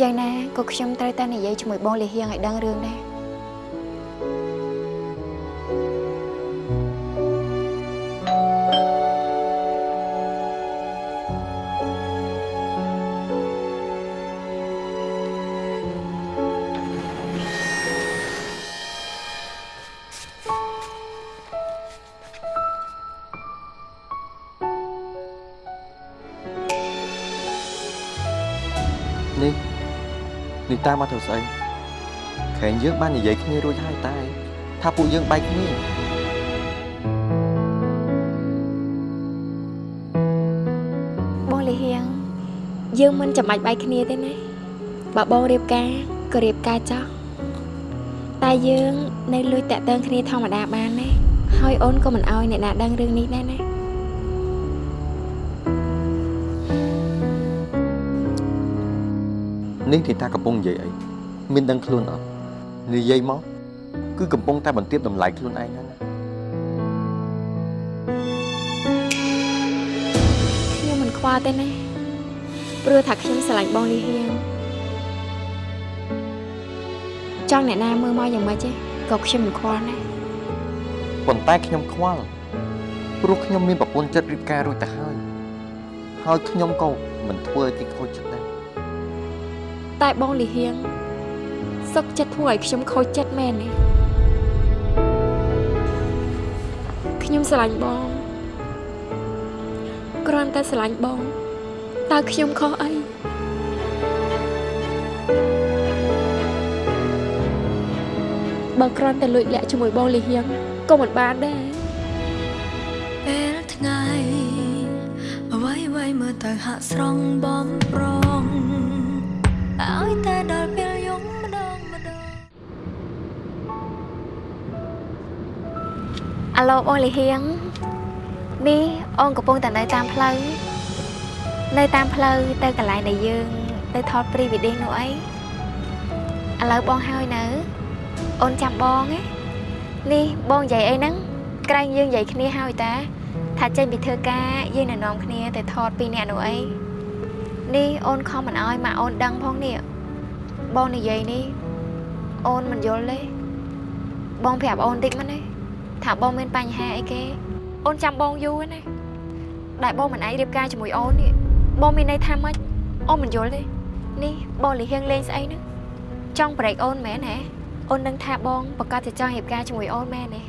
យ៉ាងណាក៏ខ្ញុំត្រូវតែនិយាយជាមួយបងលីហៀងឲ្យដឹងរឿងដែរ តាមមកធ្វើស្អីខែងយើងបាននិយាយគ្នារួចហើយតែថាពួកយើងបែកគ្នាបងលីហៀងយើងមិនចាំបាច់បែកគ្នាទេណាបើបងរៀបការក៏រៀបការចោះតែយើងនៅលួចតាក់ទងគ្នាធម្មតាបានណាហើយអូនក៏មិនអោយអ្នកណាដឹងរឿងនេះដែរណា នេះទីតាកំពុងនិយាយអីមានដឹងខ្លួនអត់និយាយមកគឺកំពុងតែបន្ទាបតម្លៃខ្លួនឯងហ្នឹងណាខ្ញុំមិនខ្វល់ទេណាព្រោះថាខ្ញុំស្រឡាញ់បងលីហៀងចង់អ្នកណាមើលមកយ៉ាងម៉េចទេក៏ខ្ញុំមិនខ្វល់ណាប៉ុន្តែខ្ញុំខ្វល់ព្រោះខ្ញុំមានប្រពន្ធចិត្តរៀបការរួចទៅហើយហើយខ្ញុំក៏មិនធ្វើឲ្យគេខូចចិត្តដែរ តែបងលីហៀងសុកចិត្តធ្វើឲ្យខ្ញុំខូចចិត្តមែនទេខ្ញុំស្រឡាញ់បងគ្រាន់តែស្រឡាញ់បងតើខ្ញុំខុសអីបើគ្រាន់តែលួចលាក់ជាមួយបងលីហៀងក៏មិនបានដែរពេលថ្ងៃអ្វីអ្វីមើលទៅហាក់ស្រង់បំប្រង ឲ្យតែដល់ពេលយំម្ដងម្ដងអាឡូបងលីហៀងនេះអូនកំពុងតែនៅតាមផ្លូវនៅតាមផ្លូវទៅកន្លែងដែលយើងទៅថត pre wedding នោះអីឥឡូវបងហើយនៅ អូនចាំបងណានេះបងនិយាយអីហ្នឹងក្រែងយើងនិយាយគ្នាហើយតាថាចេញពីធ្វើការយើងនឹងនាំគ្នាទៅថតពីរនាក់នោះអី នេះអូនខំមិនអោយម៉ាក់អូនដឹងផងនេះបងនិយាយនេះអូនមិនយល់ទេបងប្រាប់អូនតិចមកណាថាបងមានបញ្ហាអីគេអូនចាំបងយូរណាដែលបងមិនអាចរៀបការជាមួយអូននេះបងមានន័យថាម៉េចអូនមិនយល់ទេនេះបងលីហៀងលេងស្អីហ្នឹងចង់ប្រេកអូនមែនហ៎អូននឹងថាបងប្រកាសជាចង់រៀបការជាមួយអូនមែនទេ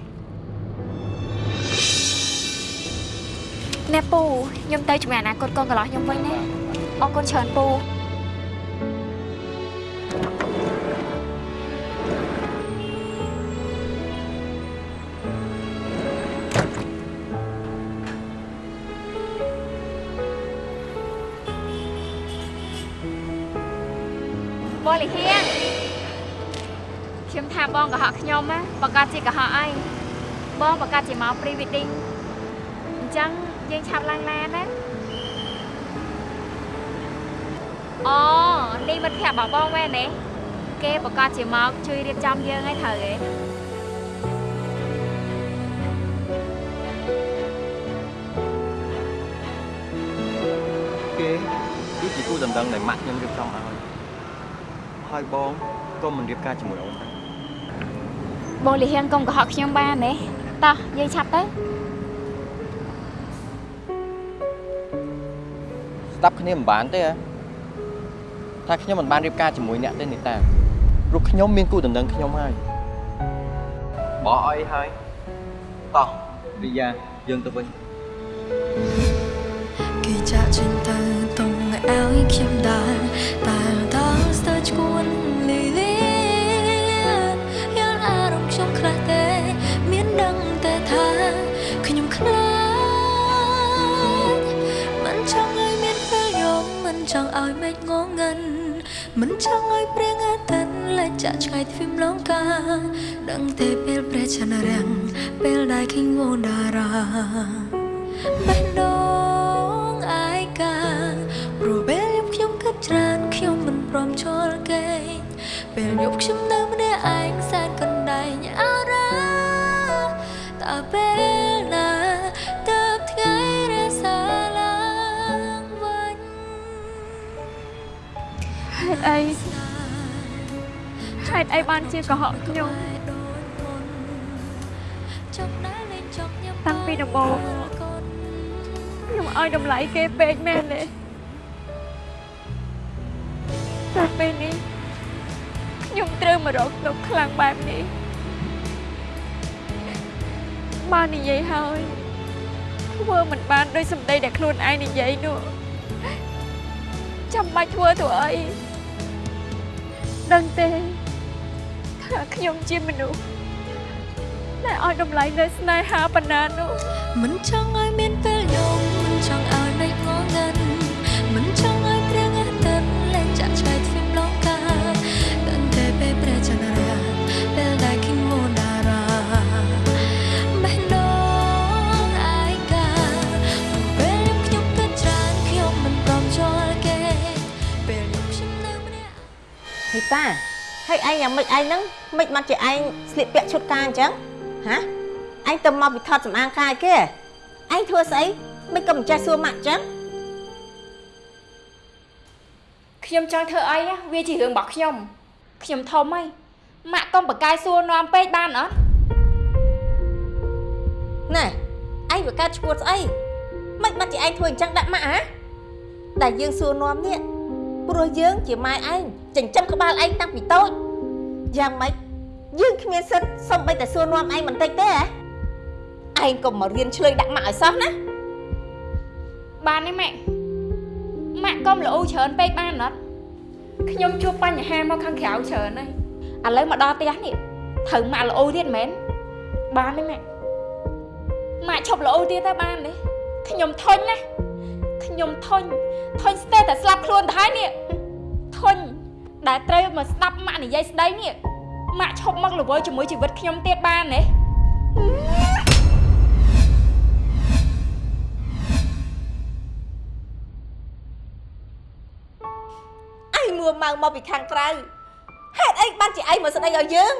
ណែពូខ្ញុំទៅជាមួយអនាគតកូនកន្លោះខ្ញុំវិញណា អរគុណច្រើនពូបងលីហៀងខ្ញុំថាបងកុហកខ្ញុំណាប្រកាសជាកុហកអីបងប្រកាសជាមក pre wedding អញ្ចឹងយើងឆាប់ឡើងឡានណា អូនេះមិត្តភក្តិរបស់បងមែនទេគេប្រកាសជាមកជួយរៀបចំយើងឲ្យត្រូវទេគេគឺជាគូដណ្ដឹងដែលម៉ាក់ខ្ញុំរៀបចំឲ្យហើយបងក៏មិនរៀបការជាមួយអូនដែរបងលីហៀងកុំកុហកខ្ញុំបានទេតោះយើងឆាប់ទៅស្ដាប់គ្នាមិនបានទេហ៎ ថាខ្ញុំមិនបានរៀបការជាមួយអ្នកទេនីតាព្រោះខ្ញុំមានគូដណ្ដឹងខ្ញុំហើយបោះអីហើយតោះវិយាយើងទៅវិញគេចាក់ចេញទៅតុងឲ្យខ្ញុំដើរតែ ងងឹនមិនចង់ឲ្យព្រៀងអាទិត្យលេចចាក់ឆ្ងាយទ្វីមលងកាដឹងតែពេលព្រះចន្ទរាំងពេលដែលឃើញវងតារាបេះដូងអាយកាព្រោះពេលយប់ខ្ញុំគិតច្រើនខ្ញុំមិនព្រមជល់គេងពេលយប់ខ្ញុំនៅម្នាក់ឯងសែនកណ្ដែងអារ៉ាតើពេល សាឡើងវិញហអីហេតុអីបានជាកុហកខ្ញុំតាំងពីដំបូងខ្ញុំឲ្យតម្លៃគេពេកមែនទេតែពេលនេះខ្ញុំត្រូវមករកទុកខ្លាំងបែបនេះបាននិយាយហើយធ្វើមិនបានដោយសម្ដីដែលខ្លួនឯងនិយាយនោះចាំបាច់ធ្វើទៅអី ដឹងទេថាខ្ញុំជាមនុស្សដែលឲ្យតម្លៃលើស្នេហាប៉ុណ្ណានោះមិនចង់ឲ្យមានពេលយំមិនចង់ឲ្យ ហេតាហើយឯងយ៉ាងម៉េចឯងហ្នឹងមិនមកជាឯងស្លៀកពាក់ឈុតការអញ្ចឹងហាឯងទៅមកពីថតសម្អាងកាយគេឯងធ្វើស្អីមិនក៏មិនចេះសួរម៉ាក់អញ្ចឹងខ្ញុំចង់ធ្វើអីណាវាជារឿងរបស់ខ្ញុំខ្ញុំធំហើយម៉ាក់កុំបកកាយសួរនាំពេកបានអត់ណែឯងវាកើតឈួតស្អីមិនមកជាឯងធ្វើអញ្ចឹងដាក់ម៉ាក់ហ៎ដែលយើងសួរនាំនេះព្រោះយើងជាម៉ែឯង ចិញ្ចឹមក្បាលឯងតាំងពីតូចយ៉ាងម៉េចយើងគ្មានសិទ្ធសំបីតែសួរនាំឯងបន្តិចទេហ៎ឯងកុំមករៀនឆ្លើយដាក់ម៉ាក់ឲ្យសោះណាបានទេម៉ាក់ម៉ាក់កុំល្អច្រើនពេកបានអត់ខ្ញុំជួបបញ្ហាមកខាងក្រៅច្រើនហើយឥឡូវមកដល់ផ្ទះនេះត្រូវម៉ាក់ល្អទៀតមែនបានទេម៉ាក់ម៉ាក់ឈប់ល្អទៀតទៅបានទេខ្ញុំធុញណាខ្ញុំធុញធុញស្ទើរតែស្លាប់ខ្លួនទៅហើយនេះធុញ ដែលត្រូវមកស្ដាប់ម៉ាក់និយាយស្ដីនេះម៉ាក់ឈប់មកល្វើជាមួយជីវិតខ្ញុំទៀតបានទេឯងមួម៉ៅមកពីខាងក្រៅហេតុអីបានជាឯងមកស្ដីឲ្យយើង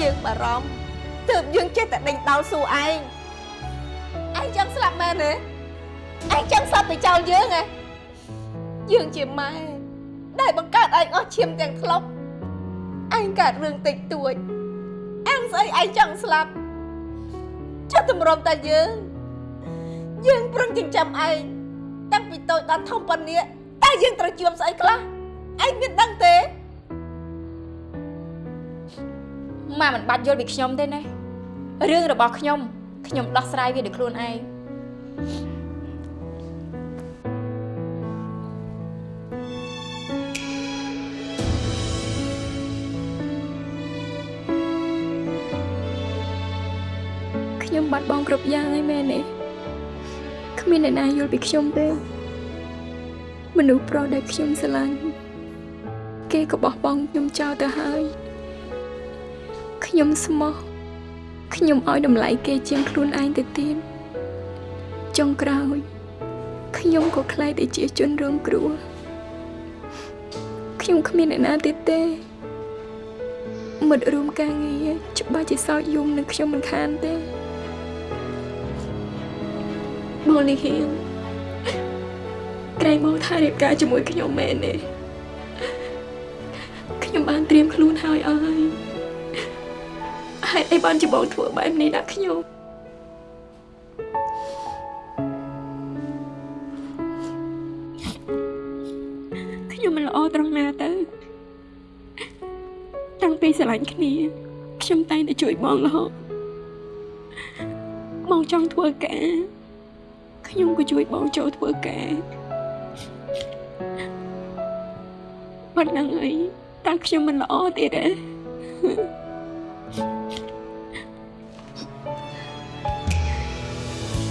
យើងបារម្ភទើបយើងចេះតែដេញដោលសួរឯងឯងចង់ស្លាប់មែនទេឯងចង់ស្លាប់ទៅចោលយើងហ៎ យើងជាម៉ែដែលបង្កើតឯងអស់ឈាមទាំងថ្លុកឯងកើតរឿងតិចតួចអាំងស្អីឯងចង់ស្លាប់ចុះតម្រុំតែយើងយើងប្រឹងចិញ្ចឹមឯងតាំងពីតូចដល់ធំប៉ុណ្នេះតែយើងត្រូវជួបស្អីខ្លះឯងមានដឹងទេម៉ាក់មិនបាច់យល់ពីខ្ញុំទេណារឿងរបស់ខ្ញុំខ្ញុំដោះស្រាយវាដោយខ្លួនឯង បាត់បង់គ្រប់យ៉ាងហើយមែនទេគ្មានអ្នកណាយល់ពីខ្ញុំទេមនុស្សប្រុសដែលខ្ញុំស្រឡាញ់គេក៏បោះបង់ខ្ញុំចោលទៅហើយខ្ញុំស្មោះខ្ញុំឲ្យតម្លៃគេជាងខ្លួនឯងទៅទៀតចុងក្រោយខ្ញុំក៏ខ្លាយទៅជាជនរងគ្រោះខ្ញុំគ្មានអ្នកណាទៀតទេមិត្តរួមការងារច្បាស់ជាសោកយំនឹងខ្ញុំមិនខានទេ បងលីហៀងក្រែងបងថារៀបការជាមួយខ្ញុំមែនទេខ្ញុំបានត្រៀមខ្លួនហើយអើយហេតុអីបានជាបងធ្វើបែបនេះដាក់ខ្ញុំខ្ញុំមិនល្អត្រង់ណាទៅតាំងពីស្រឡាញ់គ្នាខ្ញុំតែងតែជួយបងរហូតបងចង់ធ្វើការ ខ្ញុំក៏ជួយបងចូលធ្វើការប៉ុណ្ណឹងអីតើខ្ញុំមិនល្អទៀតទេ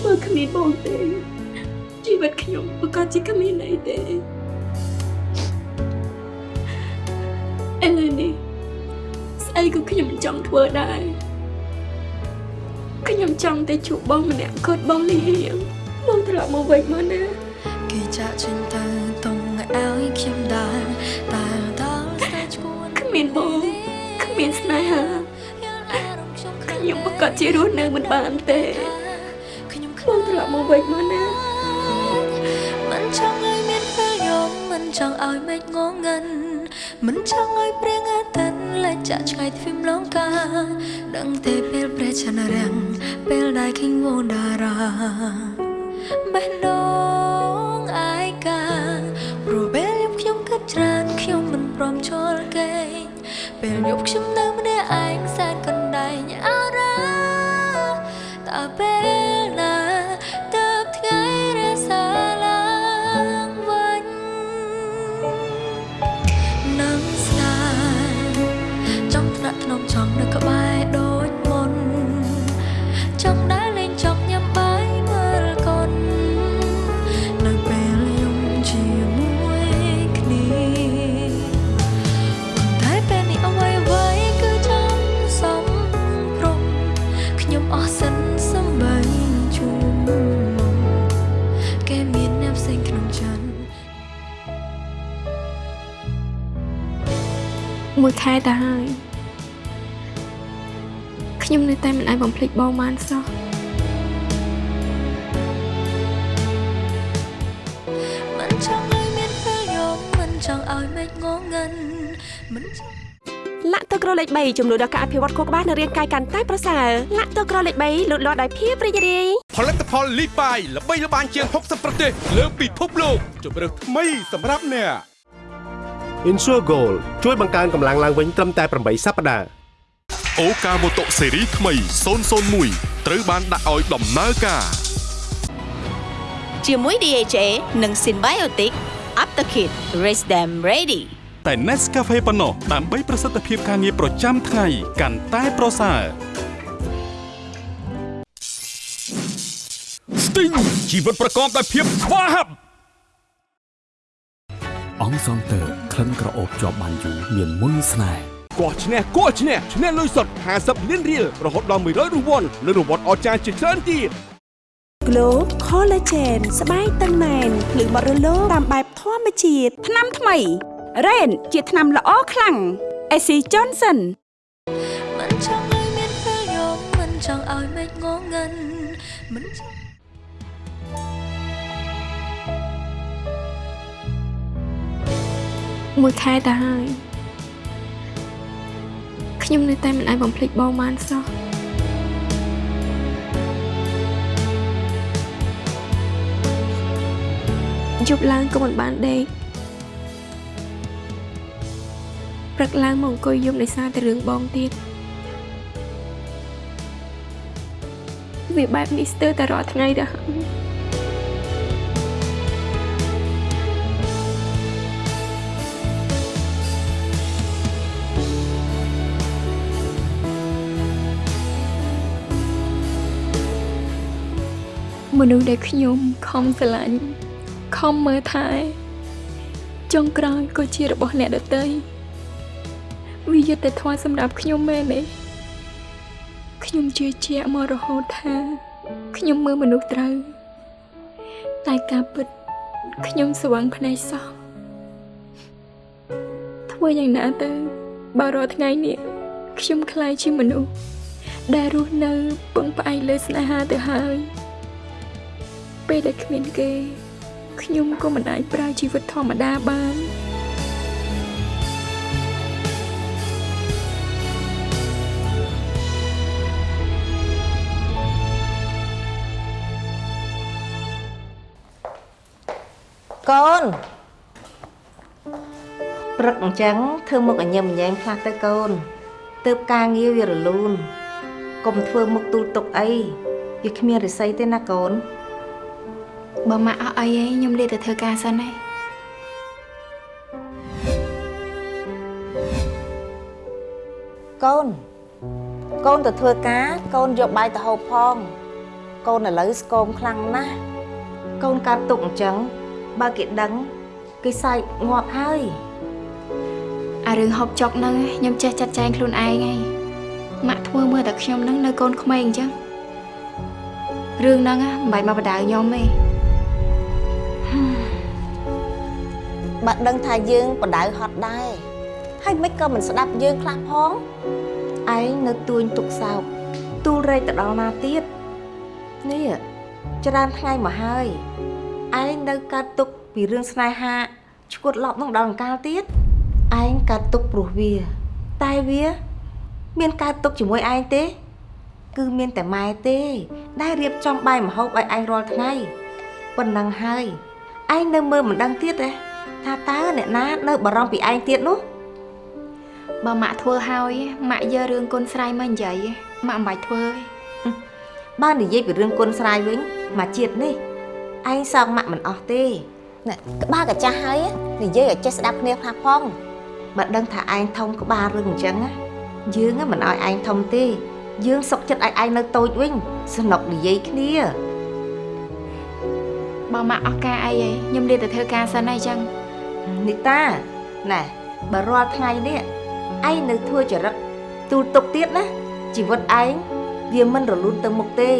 បើគ្មានបងទេជីវិតខ្ញុំប្រកាសជាគ្មានន័យទេឥឡូវនេះស្អីក៏ខ្ញុំមិនចង់ធ្វើដែរខ្ញុំចង់តែជួបបងម្នាក់គាត់បងលីហៀង បងត្រឡប់មកវិញមកណាគេចាក់ចេញទៅតុងឲ្យខ្ញុំដើរតែដល់ស្ទើរឈួនគ្មានបងគ្មានស្នេហាខ្ញុំប្រកាសជារស់នៅមិនបានទេខ្ញុំបងត្រឡប់មកវិញមកណាមិនចង់ឲ្យមានពចង់ឲ្យមេឃងងឹនមិនចង់ឲ្យព្រៀងអាទិត្យលែកចាក់ឆ្ងាយទ្វីបលងកាដឹងតែពេលព្រះចន្ទរាំងពេលដែលឃើញវណ្ដារា បេះដូងអាយកាព្រោះពេលយប់ខ្ញុំគិតច្រើនខ្ញុំមិនព្រមជល់គេងពេលយប់ខ្ញុំនៅម្នាក់ឯងសែនកណ្ដែងអារ៉ាតើពេល មួយខែទៅហើយខ្ញុំនៅតែមិនអាចបំភ្លេចបងបានសោះមិនចង់ឲ្យមានពេលយំមិនចង់ឲ្យមេឃងងឹនមិនចង់លាក់ទឹកក្រលេខ3ជំនួយដល់ការអភិវឌ្ឍខួរក្បាលនិងរាងកាយកាន់តែប្រសើរលាក់ទឹកក្រលេខ3លូតលាស់ដោយភាពរីករាយផលិតផលលីបាយល្បីល្បាញជាង60ប្រទេសលើពិភពលោកជម្រើសថ្មីសម្រាប់អ្នក Insure Gold ជួយបង្កើនកម្លាំងឡើងវិញត្រឹមតែ8សប្តាហ៍អូកាម៉ូតូស៊េរីថ្មី001ត្រូវបានដាក់ឲ្យដំណើរការជាមួយ DHA និង Symbiotic Aptakit Raise them ready តែ Nescafe ប៉ុណ្ណោះដើម្បីប្រសិទ្ធភាពការងារប្រចាំថ្ងៃកាន់តែប្រសើរ Sting ជីវិតប្រកបដោយភាពស្វាហាប់ អង្គសងតើក្លិនក្រអូបជាប់បានយូរមានមុនស្នេហ៍គោះឈ្នះគោះឈ្នះឈ្នះលុយសុទ្ធ50លានរៀលរហូតដល់100រង្វាន់និងរង្វាន់អស្ចារ្យជាច្រើនទៀត Glow Collagen ស្បែកតឹងណែនភ្លឺបត់រលោងតាមបែបធម្មជាតិថ្នាំថ្មី Rain ជាថ្នាំល្អខ្លាំង AC Johnson មួយខែទៅហើយខ្ញុំនៅតែមិនអាចបំភ្លេចបងបានសោះយប់ឡើងក៏មិនបានដេកព្រឹកឡើងមកអង្គុយយំដោយសារតែរឿងបងទៀតវាបែបនេះស្ទើរតែរាល់ថ្ងៃទៅហើ មនុស្សដែលខ្ញុំខំស្រឡាញ់ខំមើលថែចុងក្រោយក៏ជារបស់អ្នកដទៃវាយុត្តិធម៌សម្រាប់ខ្ញុំមែនទេខ្ញុំជឿជាក់មករហូតថា ខ្ញុំមើលមនុស្សត្រូវ តែការពិតខ្ញុំស្វឹងភ្នែកសោះធ្វើយ៉ាងណាទៅបើរាល់ថ្ងៃនេះខ្ញុំខ្លាយជាមនុស្សដែលរស់នៅពឹងផ្អែកលើស្នេហាទៅហើយ ពេលដែលគ្មានគេខ្ញុំក៏មិនអាចប្រើជីវិតធម្មតាបានកូនព្រឹកអញ្ចឹងធ្វើមុខអញញឹមញែងខ្លះទៅកូនទើបការងារវារលូនកុំធ្វើមុខទូលទុកអីវាគ្មានរិស័យទេណាកូន បើម៉ាក់អស់អីឯងខ្ញុំលាទៅធ្វើការសិនឯងកូនកូនទៅធ្វើការកូនយកបាយទៅហូបផង កូនឥឡូវស្គមខ្លាំងណាស់កូនកើតទុកអញ្ចឹងបើគេដឹងគេសើចងាប់ហើយអារឿងហូបចុកហ្នឹងខ្ញុំចេះចាត់ចែងខ្លួនឯងឯងម៉ាក់ធ្វើមើលតែខ្ញុំហ្នឹងនៅកូនក្មេងអញ្ចឹងរឿងហ្នឹងណាមិនបាច់មកបដៅខ្ញុំទេ បើដឹងថាយើងបដៅហត់ដែរហើយមិនក៏មិនស្ដាប់យើងខ្លះផងឯងនៅទួញទុកសោកទូលរែកទៅដល់ណាទៀតនេះច្រើនថ្ងៃមកហើយឯងនៅកើតទុកពីរឿងស្នេហាឈួតឡប់នឹងដល់អង្កាលទៀតឯងកើតទុកព្រោះវា តែវា មានកើតទុកជាមួយឯងទេ គឺមានតែម៉ែទេ ដែលរៀបចំបាយម្ហូបឲ្យឯងរាល់ថ្ងៃប៉ុណ្ណឹងហើយឯងនៅមើលមិនដឹងទៀតទេ ថាតើអ្នកណានៅបារម្ភពីឯងទៀតនោះបើម៉ាក់ធ្វើហើយម៉ាក់យករឿងគុណស្រ័យមកនិយាយម៉ាក់មិនបាច់ធ្វើទេបើនិយាយពីរឿងគុណស្រ័យវិញមកជាតិនេះឯងសងម៉ាក់មិនអស់ទេណែក្បាលកាចាស់ហើយនិយាយឲ្យចេះស្ដាប់គ្នាខ្លះផងបើដឹងថាឯងធំក្បាលរឿងអញ្ចឹងណាយើងមិនឲ្យឯងធំទេ យើងសុកចិត្តឲ្យឯងនៅតូចវិញសនុកនិយាយគ្នាបើម៉ាក់អស់ការអីហីខ្ញុំលាទៅធ្វើការសិនហើយអញ្ចឹង នីតាណែបើរាល់ថ្ងៃនេះឯងនៅធ្វើចរិតទូលទុកទៀតណាជីវិតឯងវាមិនរលូនទៅមុខទេ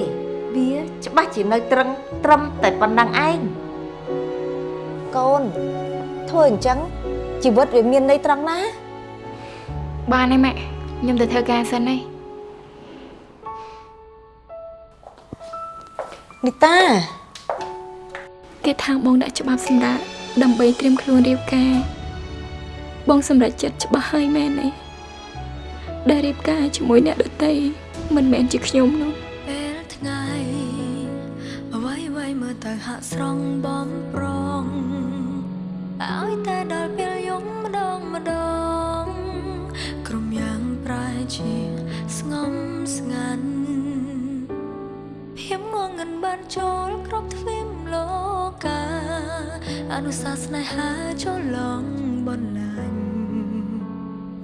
វាច្បាស់ជានៅត្រឹងត្រឹមតែប៉ុណ្ណឹងឯងកូនធ្វើអញ្ចឹងជីវិតវាមានន័យត្រង់ណាបានហើយម៉ាក់ខ្ញុំទៅធ្វើការសិនហើយនីតាគេថាបងដាក់ច្បាប់សម្រាប់ ដើម្បីត្រៀមខ្លួនរៀបការ បងសម្រេចចិត្តច្បាស់ហើយមែនទេដែលរៀបការជាមួយអ្នកដតីមិនមែនជាខ្ញុំនោះពេលថ្ងៃអ្វីអ្វីមើលទៅហាក់ស្រង់បំប្រងឲ្យតែដល់ពេលយំម្ដងម្ដងក្រុមយ៉ាងប្រែជាស្ងំស្ងាត់ភាពងងឹងបានចូលគ្រប់ទ្វីបលោកកា អនុសាសន៍ស្នេហាចូលឡងបន្លាញ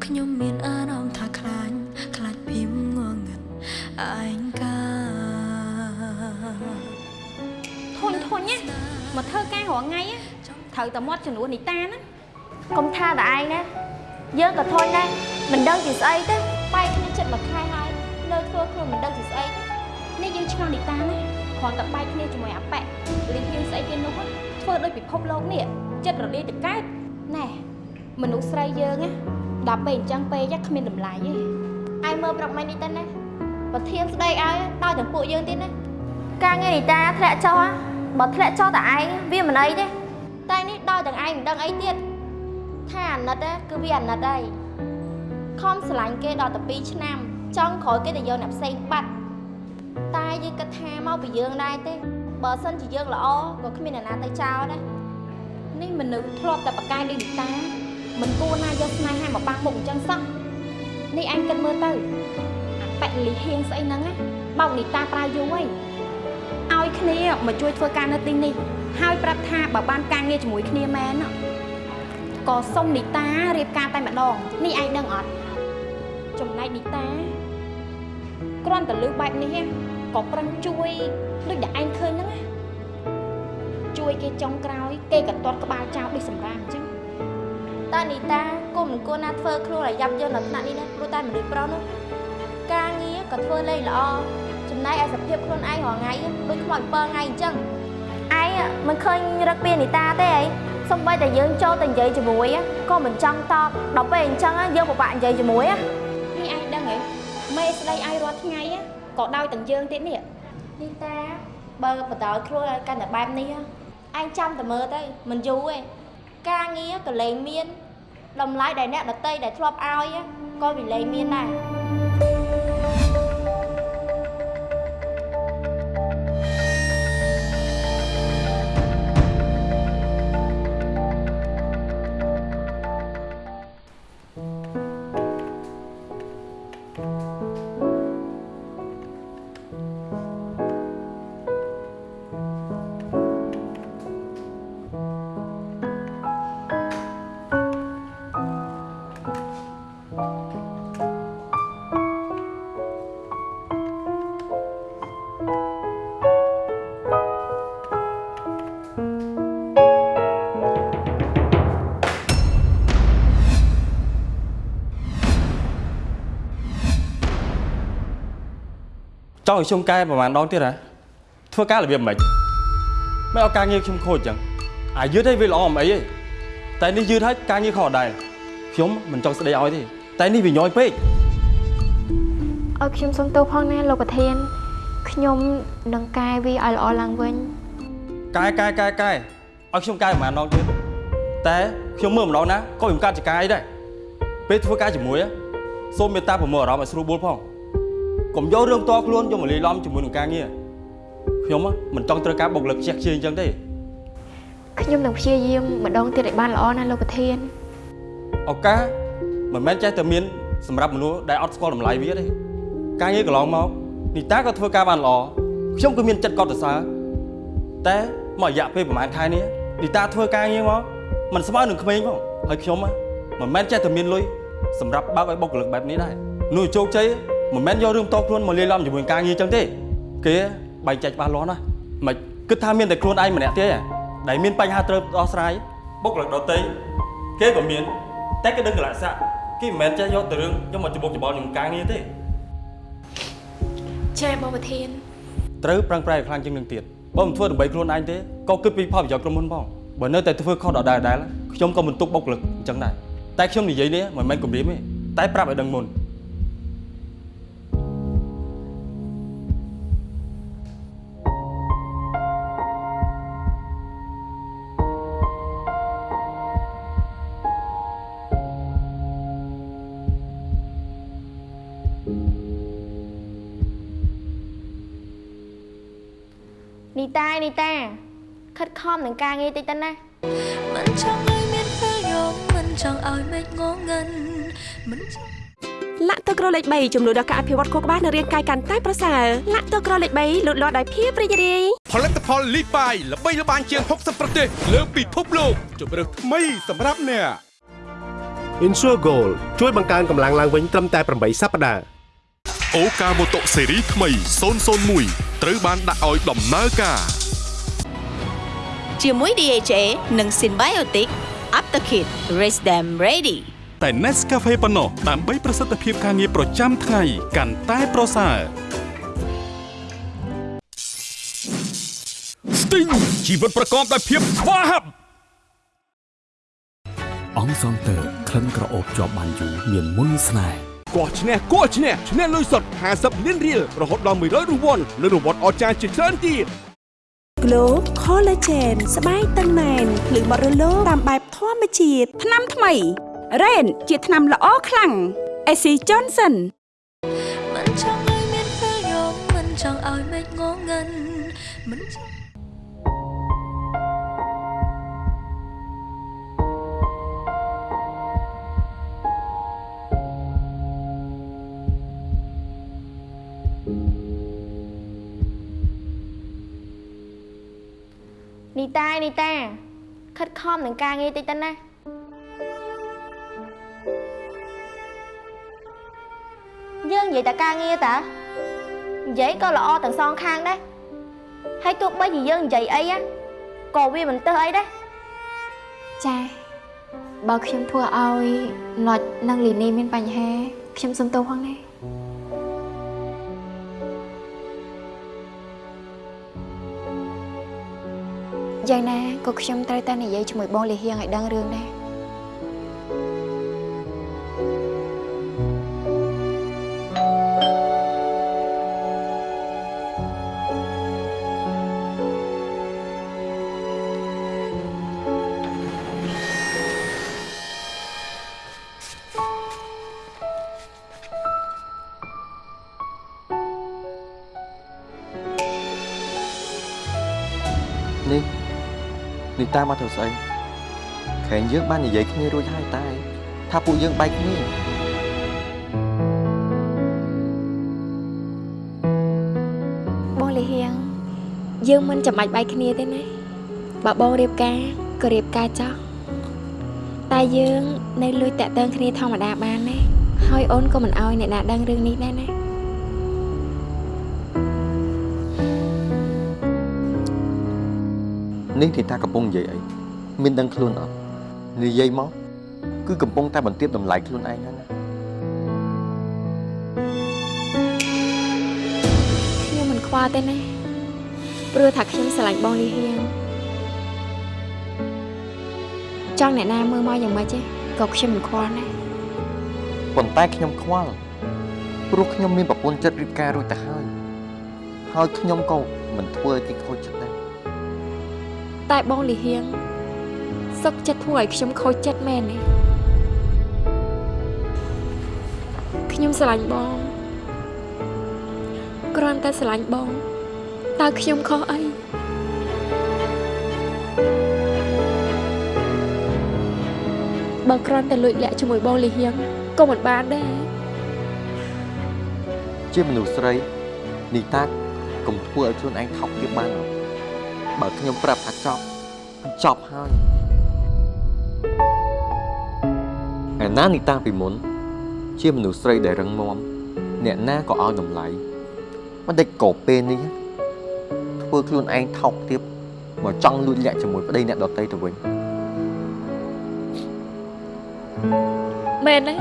ខ្ញុំមានអារម្មណ៍ថាខ្លាចខ្លាចភៀមងងឹតឯងកាធុញធុញណាមកធ្វើការរាល់ថ្ងៃណាត្រូវតែមាត់ចំនួននីតាណាកុំថាតែឯងណាយើងក៏ធន់ដែរមិនដឹងជាស្អីទេបែកគ្នាចិត្តមួយខែហើយនៅធ្វើខ្លួនមិនដឹងជាស្អីទេនេះយើងឆ្ងល់នីតាណាគ្រាន់តែបែកគ្នាជាមួយអាប៉ែលីហ៊ានស្អីគេនោះណា ធ្វើដោយពិភពលោកនេះចិត្តរលាយទៅកើតណែមនុស្សស្រីយើងណាដល់ពេលអញ្ចឹងពេកគ្មានតម្លៃទេឯងមើលប្រុកម៉ែនេះទៅណាបើធៀមស្ដីឲ្យដល់ទាំងពួកយើងទៀតណាការងារនីតាធ្លាក់ចុះហ៎បើធ្លាក់ចុះតែឯងវាមិនអីទេតែនេះដល់ទាំងឯងមិនដឹងអីទៀតថាអាណិតណាគឺវាអាណិតហើយខំស្រឡាញ់គេដល់តែ2ឆ្នាំចង់ក្រោយគេទៅយកអ្នកផ្សេងបាត់តែយើងគិតថាមកពីយើងដែរទេ បើសិនជាយើងល្អក៏គ្មានអ្នកណាទៅចោលដែរនេះមនុស្សធ្លាប់តែប្រកែកដូចនីតា មិនគួរណាយកស្នេហាមកបាំងមុខអញ្ចឹងសោះនេះអញគិតមើលទៅអាប៉ែលីហៀងស្អីហ្នឹងណាបោកនីតាប្រើយូរហើយឲ្យគ្នាមកជួយធ្វើការនៅទីនេះហើយប្រាប់ថាបើបានការងារជាមួយគ្នាមែនណាក៏សុំនីតារៀបការតែម្ដងនេះឯងដឹងអត់ចំណែកនីតាគ្រាន់តែលើបែបនេះណា ក៏ប្រឹងជួយដូចដែលឯងឃើញហ្នឹងណាជួយគេចុងក្រោយ គេក៏ទាត់ក្បាលចោលដូចសម្រាមអញ្ចឹងតើនីតាគុំមិនគួរណាធ្វើខ្លួនឲ្យយ៉ាប់យ៉ឺនដល់ថ្នាក់នេះណាព្រោះតែមនុស្សប្រុសនោះការងារក៏ធ្វើលេងល្អចំណែកឯសភាពខ្លួនឯងរាល់ថ្ងៃដូចខ្មោច7ថ្ងៃអញ្ចឹងឯងមិនឃើញរឹកពីនីតាទេអីសំបីតែយើងចូលទៅនិយាយជាមួយក៏មិនចង់តបដល់ពេលអញ្ចឹងយើងពិបាកនិយាយជាមួយនេះឯងដឹងហ៎មេស្ដីឯងរាល់ថ្ងៃណា ក៏ដោយទាំងយើងទៀតនេះនីតាបើបន្តឲ្យខ្លួនឲ្យកាន់តែបែបនេះឯងចាំតែមើលទៅមិនយូរទេការងារក៏លែងមានតម្លៃដែលអ្នកដតីដែលធ្លាប់ឲ្យក៏វាលែងមានដែរ ចង់ឲ្យខ្ញុំកែប្រហែលដងទៀតហ៎ធ្វើការរបៀបម៉េចមិនឲ្យការងារខ្ញុំខូចចឹងអាយឺតឲ្យវាល្អមិនអីទេតែនេះយឺតហើយការងារខុសដែរខ្ញុំមិនចង់ស្ដីឲ្យទេតែនេះវាញយពេកឲ្យខ្ញុំសុំទោសផងណាលោកប្រធានខ្ញុំនឹងកែវាឲ្យល្អឡើងវិញកែកែកែកែឲ្យខ្ញុំកែប្រហែលដងទៀតតែខ្ញុំមើលម្ដងណាក៏ខ្ញុំកាត់ចកាយដែរពេលធ្វើការជាមួយណាសូមមេត្តាប្រមូលអារម្មណ៍ឲ្យស្រួលបួលផង កុំយករឿងតខ្លួនយកមកលាយឡំជាមួយនឹងការងារខ្ញុំហ៎មិនចង់ត្រូវការបុគ្គលិកខ្ជះខ្ជាយអញ្ចឹងទេខ្ញុំនឹងព្យាយាមម្ដងទៀតឲ្យបានល្អណាលោកប្រធានឱកាសមិនមែនចេះតែមានសម្រាប់មនុស្សដែលអត់ស្គាល់តម្លៃវាទេការងារកន្លងមកនីតាក៏ធ្វើការបានល្អខ្ញុំក៏មានចិត្តកត់សរសើរតែមករយៈពេលប្រហែលខែនេះនីតាធ្វើការងារមកมันស្មើនឹងក្មេងផងហើយខ្ញុំហ៎មិនមែនចេះតែមានលុយសម្រាប់បើកឲ្យបុគ្គលិកបែបនេះដែរនោះជោគជ័យ មិនមែនយករឿងតខ្លួនមកលាយឡំជាមួយការងារអញ្ចឹងទេគេបែងចែកច្បាស់លាស់ណាស់មិនគិតថាមានតែខ្លួនឯងម្នាក់ទេដែលមានបញ្ហាត្រូវដោះស្រាយបុគ្គលិកដទៃគេក៏មាន តែគេដឹងកលៈស័កគេមិនមែនចេះយកទៅរឿងយកមកច្បុកច្បល់នឹងការងារទេចាបងប្រធានត្រូវប្រឹងប្រែងឲ្យខ្លាំងជាងនឹងទៀតបើមិនធ្វើដើម្បីខ្លួនឯងទេក៏គិតពីផលប្រយោជន៍ក្រុមហ៊ុនផងបើនៅតែធ្វើខុសដដែលៗខ្ញុំក៏មិនទុកបុគ្គលិកអញ្ចឹងដែរតែខ្ញុំនិយាយនេះមិនមែនគំរាមទេតែប្រាប់ឲ្យដឹងមុន នីតានីតាខិតខំនឹងការងារតិចទៅណាមិនចង់ឲ្យមានពេលយំមិនចង់ឲ្យមេឃងងឹងមិនចង់លាក់ទឹកក្រលេខ3ជំនួយដល់ការអភិវឌ្ឍខួរក្បាលនិងរាងកាយកាន់តែប្រសើរលាក់ទឹកក្រលេខ3លូតលាស់ដោយភាពរីករាយផលិតផលលីបាយល្បីល្បាញជាង60ប្រទេសលើពិភពលោកជម្រើសថ្មីសម្រាប់អ្នក Insure Gold ជួយបង្កើនកម្លាំងឡើងវិញត្រឹមតែ8សប្តាហ៍អូកាម៉ូតូស៊េរីថ្មី001 ត្រូវបានដាក់ឲ្យដំណើរការជាមួយ DHA និង Symbiotic Aptakit Raise them ready តែ Nescafe ប៉ុណ្ណោះដើម្បីប្រសិទ្ធភាពការងារប្រចាំថ្ងៃកាន់តែប្រសើរ Sting ជីវិតប្រកបដោយភាពស្វាហាប់អង្គសងតើក្លិនក្រអូបជាប់បានយូរមានមុនស្នេហ៍ កោះឈ្នះកោះឈ្នះឈ្នះលុយសុទ្ធ50លានរៀលរហូតដល់100រង្វាន់និងរង្វាន់អស្ចារ្យជាច្រើនទៀត Glow Collagen ស្បែកតឹងណែនភ្លឺបត់រលោងតាមបែបធម្មជាតិថ្នាំថ្មី Rain ជាថ្នាំល្អខ្លាំង AC Johnson នីតានីតាខិតខំនឹងការងារតិចទៅណាយើងនិយាយតែការងារតានិយាយក៏ល្អទាំងសងខាងដែរហើយទោះបីជាយើងនិយាយអីណាក៏វាមិនទៅអីដែរចាបើខ្ញុំធ្វើឲ្យណុចនិងលីនីមានបញ្ហាខ្ញុំសុំទោសផងណា យ៉ាងណាក៏ខ្ញុំត្រូវតែនិយាយជាមួយបងលីហៀងឲ្យដឹងរឿងដែរ នេះតាមកធ្វើស្អីខែងយើងបាននិយាយគ្នារួចហើយតាថាពួកយើងបែកគ្នាបងលីហៀងយើងមិនចាំបាច់បែកគ្នាទេណាបើបងរៀបការក៏រៀបការចោះតែយើងនៅលួចតាក់ទងគ្នាធម្មតាបានណាហើយអូនក៏មិនអោយអ្នកណាដឹងរឿងនេះដែរណា នេះទីតាកំពុងនិយាយអីមានដឹងខ្លួនអត់និយាយមកគឺកំពុងតែបន្ទាបតម្លៃខ្លួនឯងហ្នឹងណាខ្ញុំមិនខ្វល់ទេណាព្រោះថាខ្ញុំស្រឡាញ់បងលីហៀងចង់អ្នកណាមើលមកយ៉ាងម៉េចទេក៏ខ្ញុំមិនខ្វល់ណាប៉ុន្តែខ្ញុំខ្វល់ព្រោះខ្ញុំមានប្រពន្ធចិត្តរៀបការរួចទៅហើយហើយខ្ញុំក៏មិនធ្វើឲ្យគេខូចចិត្តដែរ តែបងលីហៀងសសុកចិត្តធ្វើឲ្យខ្ញុំខូចចិត្តមែនទេខ្ញុំស្រឡាញ់បងគ្រាន់តែស្រឡាញ់បងតើខ្ញុំខុសអីបើគ្រាន់តែលួចលាក់ជាមួយបងលីហៀងក៏មិនបានដែរជាមនុស្សស្រីនីតាកុំធ្វើឲ្យខ្លួនឯងថប់ទៀតបានអត់ បើខ្ញុំប្រាប់ថាចប់គឺចប់ហើយឯណានីតាពីមុន ជាមនុស្សស្រីដែលរឹងមាំអ្នកណាក៏ឲ្យតម្លៃមិនដេចក៏ពេលនេះធ្វើខ្លួនឯងថោកទៀតមកចង់លួចលាក់ជាមួយប្តីអ្នកដតីទៅវិញមែនទេ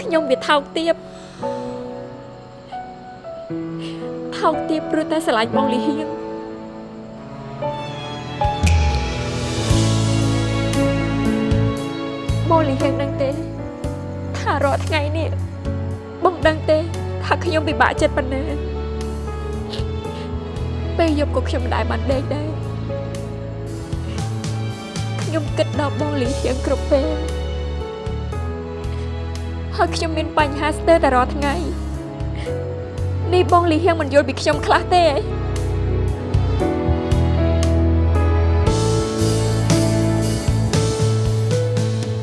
ខ្ញុំវាថោកទាប កទាបព្រោះតែស្រឡាញ់បងលីហៀងបងលីហៀងដឹងទេថារាល់ថ្ងៃនេះបងដឹងទេថាខ្ញុំពិបាកចិត្តប៉ុណ្ណាពេលយប់ក៏ខ្ញុំមិនដែលបានដេកដែរខ្ញុំគិតដល់បងលីហៀងគ្រប់ពេលហើយខ្ញុំមានបញ្ហាស្ទើរតែរាល់ថ្ងៃ នេះបងលីហៀងមិនយល់ពីខ្ញុំខ្លះទេ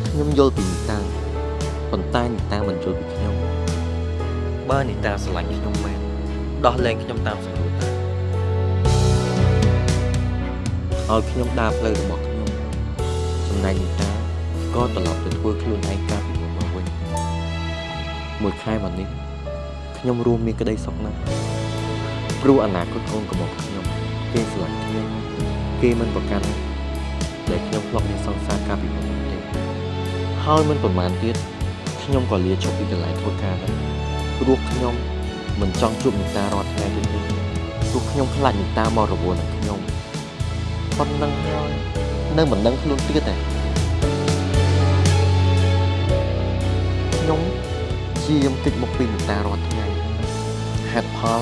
ខ្ញុំយល់ពីនីតាប៉ុន្តែនីតាមិនយល់ពីខ្ញុំបើនីតាស្រឡាញ់ខ្ញុំមែនដោះលែងខ្ញុំតាមសម្រួលតាឲ្យខ្ញុំដើរផ្លូវរបស់ខ្ញុំចំណែកនីតាក៏ត្រឡប់ទៅធ្វើខ្លួនឯងកាលពីមុនមកវិញមួយខែមកនេះ ខ្ញុំរួមមានក្តីសុខណាស់ព្រោះអនាគតកូនរបស់ខ្ញុំគេស្រឡាញ់គ្នាគេមិនប្រកាន់ដែលខ្ញុំធ្លាប់មានសង្សារកាលពីមុននោះទេហើយមិនប្រហែលទៀតខ្ញុំក៏លាឈប់ពីកន្លែងធ្វើការដែរព្រោះខ្ញុំមិនចង់ជួបនីតារាល់ថ្ងៃទៀតទេព្រោះខ្ញុំខ្លាចនីតាមករវល់នឹងខ្ញុំប៉ុណ្ណឹងហើយនៅមិនដឹងខ្លួនទៀតទេខ្ញុំជាយំតិចមកពីនីតារាល់ថ្ងៃ ហេតុផល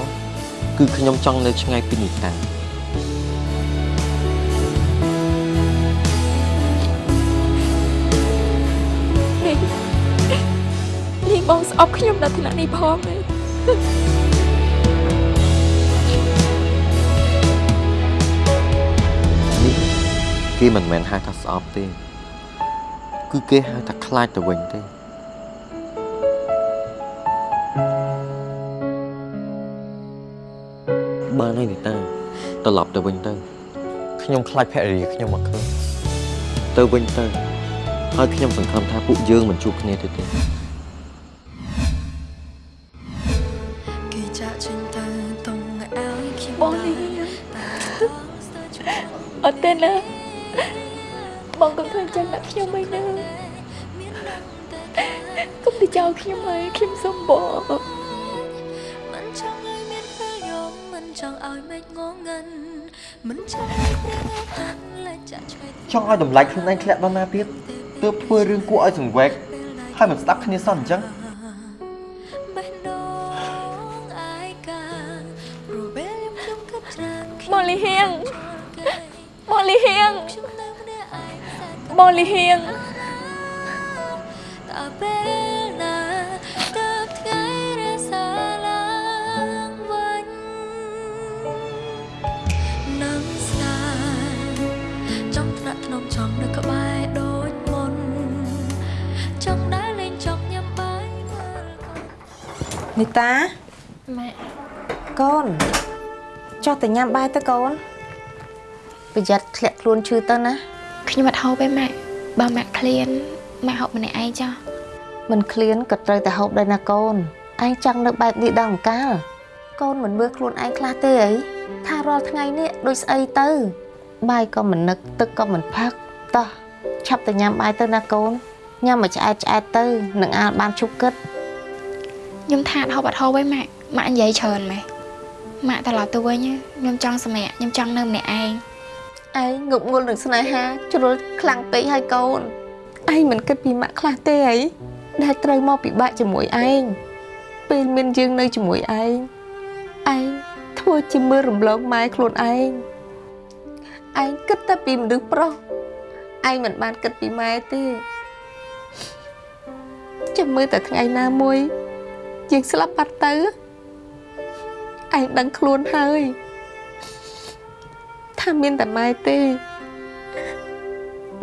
គឺខ្ញុំចង់នៅឆ្ងាយពីនីតានេះនេះបងស្អប់ខ្ញុំដល់ថ្នាក់នេះផងទេនេះគេមិនមែនហៅថាស្អប់ទេ គឺគេហៅថាខ្លាចទៅវិញទេ បានហើយនីតាត្រឡប់ទៅវិញទៅខ្ញុំខ្លាចភរិយាខ្ញុំមកឃើញទៅវិញទៅហើយខ្ញុំសង្ឃឹមថាពួកយើងមិនជួបគ្នាទៀតទេគេចាក់ចេញទៅតុងឲ្យខ្ញុំបងនេះអត់ទេណាបងកុំធ្វើចឹងដាក់ខ្ញុំអីណាកុំទៅចោលខ្ញុំហើយខ្ញុំសុំបង មិនចង់ឲ្យគ្នាតាន់លេចចាក់ឆ្វេងចង់ឲ្យតម្លៃខ្លួនឯងធ្លាក់ដល់ណាទៀតទើបធ្វើរឿងគួរឲ្យសង្វេគហើយមិនស្ដាប់គ្នាសោះអញ្ចឹងបេះដូងអាយកាព្រោះពេលខ្ញុំគិតច្រើនបងលីហៀងបងលីហៀងបងលីហៀង នីតាម៉ាក់កូនចុះទៅញ៉ាំបាយទៅកូនប្រយ័ត្នធ្លាក់ខ្លួនឈឺទៅណាខ្ញុំអត់ហូបទេម៉ាក់បើម៉ាក់ឃ្លានម៉ាក់ហូបម្នាក់ឯងចុះមិនឃ្លានក៏ត្រូវតែហូបដែរណាកូនឯងចង់នៅបែបនេះដល់អង្កាលកូនមិនមើលខ្លួនឯងខ្លះទេអីថារាល់ថ្ងៃនេះដូចស្អីទៅ បាយក៏មិននឹកទឹកក៏មិនផឹកតោះឆាប់ទៅញ៉ាំបាយទៅណាកូនញ៉ាំមកឆ្អែតឆ្អែតទៅនឹងអាលបានជប់គិត ខ្ញុំថាអត់ហូបអត់ហូបទេម៉ាក់ម៉ាក់និយាយច្រើនម៉េះម៉ាក់ត្រឡប់ទៅវិញខ្ញុំចង់សម្រាកខ្ញុំចង់នៅម្នាក់ឯងឯងងប់ងល់នឹងស្នេហាជ្រុលខ្លាំងពេកហើយកូនឯងមិនគិតពីម៉ាក់ខ្លះទេអីដែលត្រូវមកពិបាកជាមួយឯងពេលមានយើងនៅជាមួយឯងឯងធ្វើជាមើលរំលងម៉ែខ្លួនឯងឯងគិតតែពីមនុស្សប្រុសឯងមិនបានគិតពីម៉ែទេចាំមើលតែថ្ងៃណាមួយ យើងស្លាប់បាត់ទៅឯងដឹងខ្លួនហើយថាមានតែម៉ែទេ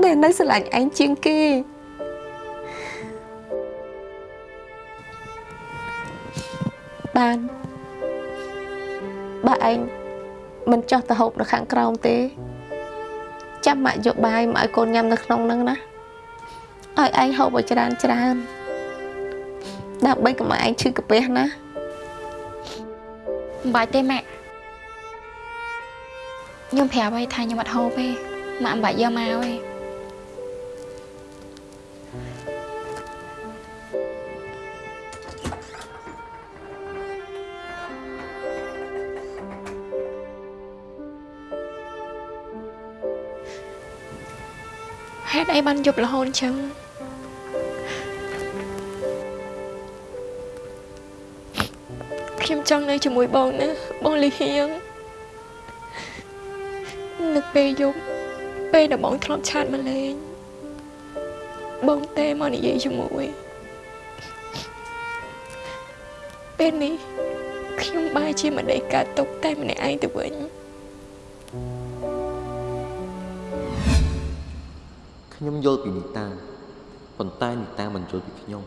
ដែលនៅស្រឡាញ់ឯងជាងគេបានបើឯងមិនចោះទៅហូបនៅខាងក្រោមទេ ចាំម៉ាក់យកបាយមកឲ្យកូនញ៉ាំនៅក្នុងហ្នឹងណាឲ្យឯងហូបឲ្យច្រើនច្រើន ដើម្បីកុំឲ្យឯងឈឺកាពះណាមិនបាច់ទេម៉ាក់ខ្ញុំប្រាប់ឲ្យថាខ្ញុំអត់ហូបទេម៉ាក់មិនបាច់យកមកទេហេតុអីបានយប់រហូតអញ្ចឹង ខ្ញុំចង់នៅជាមួយបងណាបងលីហៀងនឹកពេលយប់ពេលដែលបងធ្លាប់ឆាតមកលេងបងទេមកនិយាយជាមួយពេលនេះខ្ញុំបែរជាមិនដេកកើតទុកតែម្នាក់ឯងទៅវិញខ្ញុំយល់ពីនីតាប៉ុន្តែនីតាមិនយល់ពីខ្ញុំ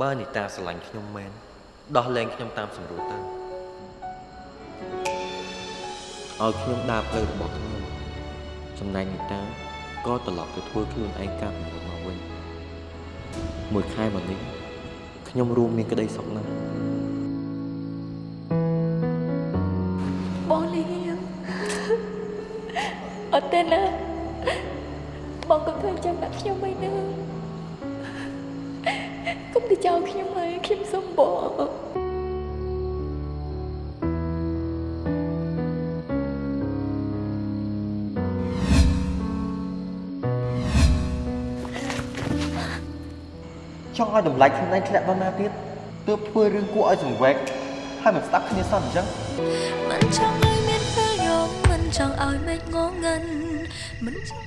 បើនីតាស្រឡាញ់ខ្ញុំមែន ដោះលែងខ្ញុំតាមសម្រួលទៅឲ្យខ្ញុំដើរផ្លូវរបស់ខ្ញុំចំណែកនីតាក៏ត្រឡប់ទៅធ្វើខ្លួនឯងកាប់ពីមុនមកវិញមួយខែមកនេះខ្ញុំរួមមានក្តីសុខណាស់បងលីហៀងអត់ទេណា ង់ឲ្យតម្លៃខ្លួនឯងធ្លាក់ដល់ណាទៀតទើបធ្វើរឿងគួរឲ្យសង្វេគហើយមិនស្ដាប់គ្នាសោះអញ្ចឹងមិនចង់ឲ្យមានពេលយំមិនចង់ឲ្យមេឃងងឹនមិនចង់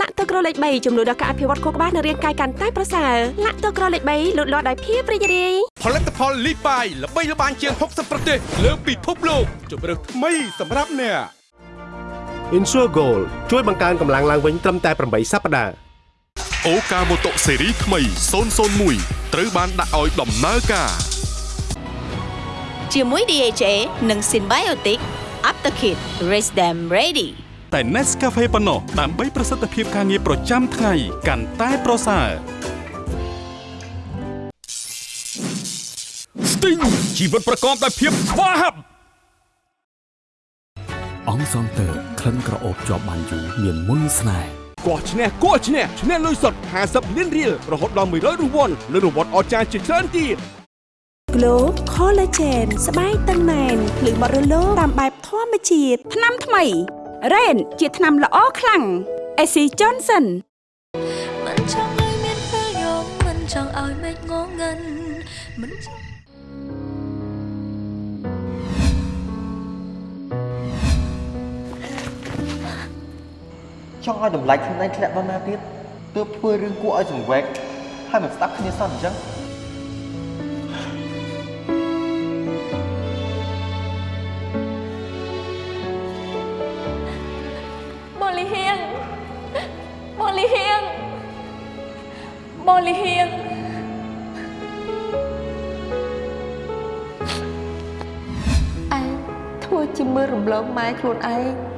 លាក់ទឹកក្រលេខ3ចំនួនដល់ការអភិវឌ្ឍខួរក្បាលនិងរាងកាយកាន់តែប្រសើរលាក់ទឹកក្រលេខ3លូតលាស់ដោយភាពរីករាយផលិតផលលីបាយល្បីល្បាញជាង60ប្រទេសលើពិភពលោកជម្រើសថ្មីសម្រាប់អ្នក Insure Gold ជួយបង្កើនកម្លាំងឡើងវិញត្រឹមតែ8សប្តាហ៍ អូកាម៉ូតូស៊េរីថ្មី001ត្រូវបានដាក់ឲ្យដំណើរការ ជាមួយ DHA និង Symbiotic Aptakit Raise them ready តែ Nescafe ប៉ុណ្ណោះដើម្បីប្រសិទ្ធភាពការងារប្រចាំថ្ងៃកាន់តែប្រសើរ Sting ជីវិតប្រកបដោយភាពស្វាហាប់អង្គសង់ទ័រក្លិនក្រអូបជាប់បានយូរមានមុនស្នេហ៍ កោះឈ្នះកោះឈ្នះឈ្នះលុយសុទ្ធ50លានរៀលរហូតដល់100រង្វាន់និងរង្វាន់អស្ចារ្យជាច្រើនទៀត Glow Collagen ស្បែកតឹងណែនភ្លឺបរិលោតាមបែបធម្មជាតិថ្នាំថ្មី Rain ជាថ្នាំល្អខ្លាំង AC Johnson មិនចង់ឲ្យមានពេលយំមិនចង់ឲ្យមេឃងងឹនមិនចង់ ចង់ឲ្យតម្លៃខ្លួនឯងធ្លាក់ដល់ណាទៀតទើបធ្វើរឿងគួរឲ្យសង្វេគហើយមិនស្ដាប់គ្នាសោះអញ្ចឹងបងលីហៀងបងលីហៀងបងលីហៀងឯងធ្វើជាមើលរំលងម៉ែខ្លួនឯងឯងគិ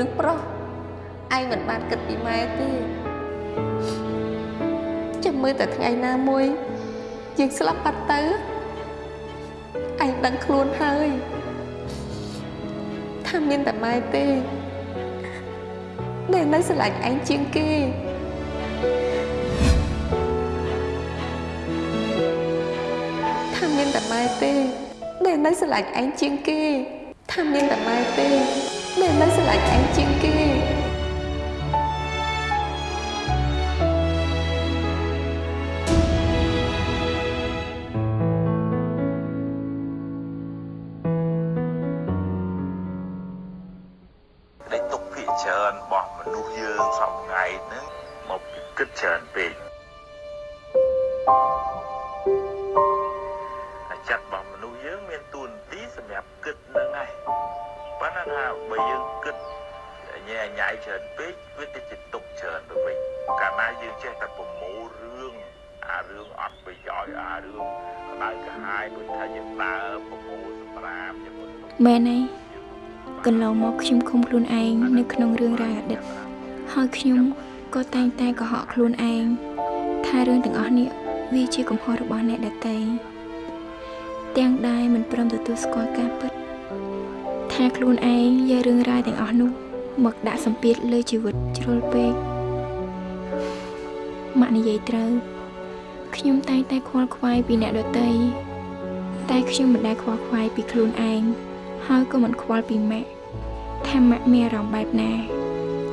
តតែពីមនុស្សប្រុសឯងមិនបានគិតពីម៉ែទេចាំមើលតែថ្ងៃណាមួយយើងស្លាប់បាត់ទៅឯងដឹងខ្លួនហើយថាមានតែម៉ែទេដែលនៅស្រឡាញ់ឯងជាងគេថាមានតែម៉ែទេដែលនៅស្រឡាញ់ឯងជាងគេថាមានតែម៉ែទេ Memang selagi anjing ke Để tục thị trơn bỏ mà nuôi dương sau ngày nữa Một cái kích trơn Thank you. ប៉ុន្តែថាបើយើងគិតញ៉ែញ៉ៃច្រើនពេកវាទៅជាទុកច្រើនទៅវិញកាលណាយើងចេះតែប្រមូលរឿងអារឿងអត់ប្រយោជន៍អារឿងក្តៅក្រហាយដូចថាយើងដើរប្រមូលសម្រាមជាមួយមែនហើយកន្លងមកខ្ញុំឃុំខ្លួនឯងនៅក្នុងរឿងរ៉ាវអតីតហើយខ្ញុំក៏តែងតែកុហកខ្លួនឯងថារឿងទាំងអស់នេះវាជាកំហុសរបស់អ្នកដទៃទាំងដែរមិនព្រមទទួលស្គាល់ការពិត ថាខ្លួនឯងយករឿងរ៉ាវទាំងអស់នោះមកដាក់សម្ពាធលើជីវិតជ្រុលពេកម៉ាក់និយាយត្រូវខ្ញុំតែងតែខ្វល់ខ្វាយពីអ្នកដទៃតែខ្ញុំមិនដែលខ្វល់ខ្វាយពីខ្លួនឯងហើយក៏មិនខ្វល់ពីម៉ាក់ថាម៉ាក់មានអារម្មណ៍បែបណា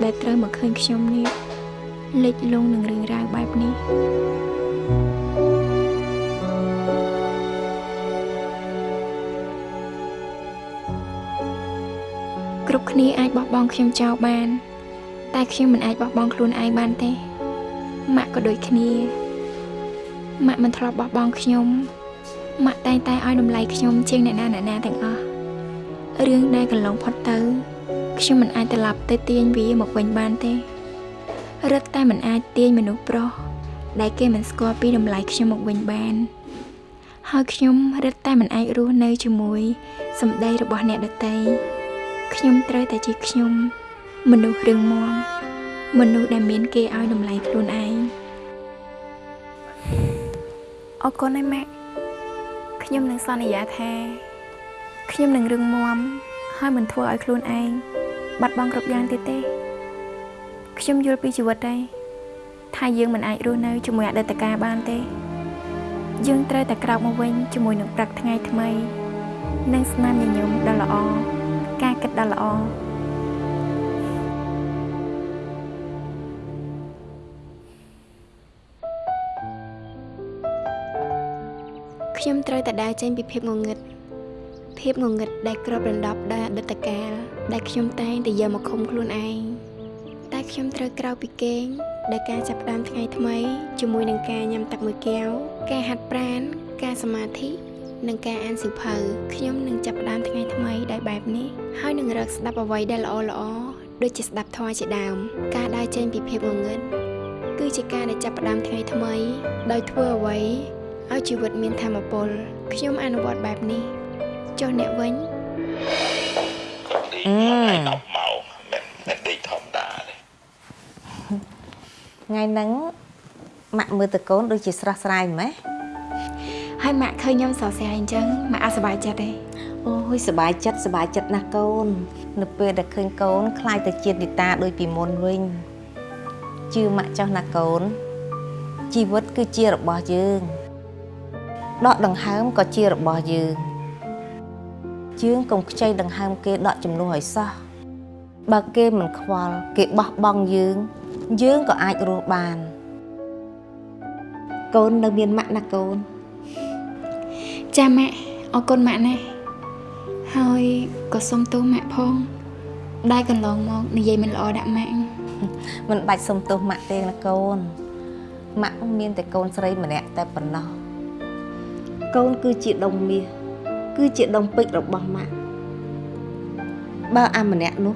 ដែលត្រូវមកឃើញខ្ញុំនេះលិចលង់នឹងរឿងរ៉ាវបែបនេះ គ្រប់គ្នាអាចបោះបង់ខ្ញុំចោលបាន តែខ្ញុំមិនអាចបោះបង់ខ្លួនឯងបានទេម៉ាក់ក៏ដូចគ្នាម៉ាក់មិនធ្លាប់បោះបង់ខ្ញុំម៉ាក់តែងតែឲ្យតម្លៃខ្ញុំជាងអ្នកណាអ្នកណាទាំងអស់រឿងដែលកន្លងផុតទៅខ្ញុំមិនអាចត្រឡប់ទៅទាញវាមកវិញបានទេរឹតតែមិនអាចទាញមនុស្សប្រុសដែលគេមិនស្គាល់ពីតម្លៃខ្ញុំមកវិញបានហើយខ្ញុំរឹតតែមិនអាចរស់នៅជាមួយសម្ដីរបស់អ្នកដទៃ ខ្ញុំត្រូវតែជាខ្ញុំ មនុស្សរឹងមាំមនុស្សដែលមានគេឲ្យតម្លៃខ្លួនឯងអរគុណឯម៉ាក់ខ្ញុំនឹងសន្យាថាខ្ញុំនឹងរឹងមាំហើយមិនធ្វើឲ្យខ្លួនឯងបាត់បង់គ្រប់យ៉ាងទៀតទេខ្ញុំយល់ពីជីវិតដែរថាយើងមិនអាចរស់នៅជាមួយអតីតកាលបានទេ យើងត្រូវតែក្រោកមកវិញជាមួយនឹងព្រឹកថ្ងៃថ្មី និងស្នាមញញឹមដ៏ល្អ ការគិតដ៏ល្អខ្ញុំត្រូវតែដើរចេញពីភាពងងឹតភាពងងឹតដែលគ្របដណ្ដប់ដោយអតីតកាលដែលខ្ញុំតែងតែយកមកឃុំខ្លួនឯងតែខ្ញុំត្រូវក្រៅពីគេងដោយការចាប់ផ្ដើមថ្ងៃថ្មីជាមួយនឹងការញ៉ាំទឹកមួយកែវការហាត់ប្រាណការសមាធិ និងការអានសៀវភៅខ្ញុំនឹងចាប់ផ្ដើមថ្ងៃថ្មីដោយបែបនេះហើយនឹងរកស្ដាប់អ្វីដែលល្អល្អដូចជាស្ដាប់ធម៌ជាដើម ការដើរចេញពីភាពងងឹតគឺជាការដែលចាប់ផ្ដើមថ្ងៃថ្មី ដោយធ្វើអ្វីឲ្យជីវិតមានធម៌ពលខ្ញុំអនុវត្តបែបនេះចុះអ្នកវិញអឺ10ម៉ោងមិនមិនដេកធម្មតាទេថ្ងៃហ្នឹងម៉ាក់មើលតកូនដូចជាស្រស់ស្រាយម៉េះ ហើយម៉ាក់ឃើញខ្ញុំសរសើរអញ្ចឹងម៉ាក់អត់សប្បាយចិត្តទេអូយសប្បាយចិត្តសប្បាយចិត្តណាស់កូន នៅពេលដែលឃើញកូនខ្លាយទៅជានីតាដូចពីមុនវិញជឿម៉ាក់ចោះណាកូន ជីវិតគឺជារបស់យើងដកដង្ហើមក៏ជារបស់យើងយើងកុំខ្ចីដង្ហើមគេដកចំនួនឲ្យសោះបើគេមិនខ្វល់គេបោះបង់យើង យើងក៏អាចរស់បានកូននៅមានម៉ាក់ណាកូន ចាម៉ាក់អរគុណម៉ាក់ណាស់ហើយក៏សុំទោសម៉ាក់ផងដែលកន្លងមកនិយាយមិនល្អដាក់ម៉ាក់មិនបាច់សុំទោសម៉ាក់ទេណាកូនម៉ាក់មានតែកូនស្រីម្នាក់តែប៉ុណ្ណោះកូនគឺជាដុំមាសគឺជាដុំពេជ្ររបស់ម៉ាក់បើអាម្នាក់នោះ